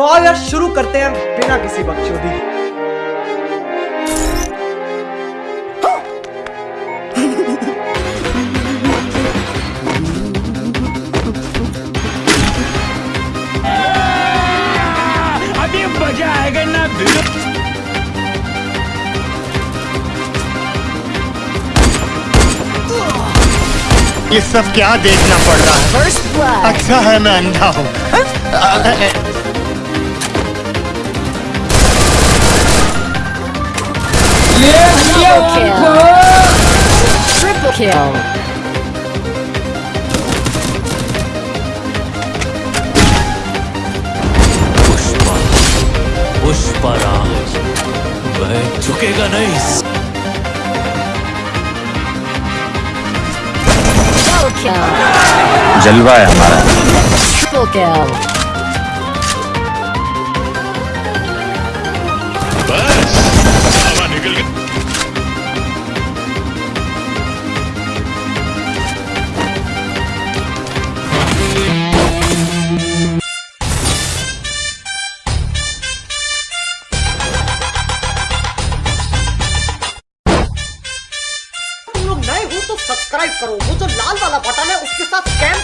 तो आओ यार शुरू करते हैं बिना किसी बकचोदी। अभी मज़ा आएगा ना ये सब क्या देखना पड़ रहा है? अच्छा है मैं अंधा हूँ। Triple kill. पुष्पराज वह झुकेगा नहीं जलवा है हमारा। तो सब्सक्राइब करो। वो जो लाल वाला बटन है उसके साथ स्कैम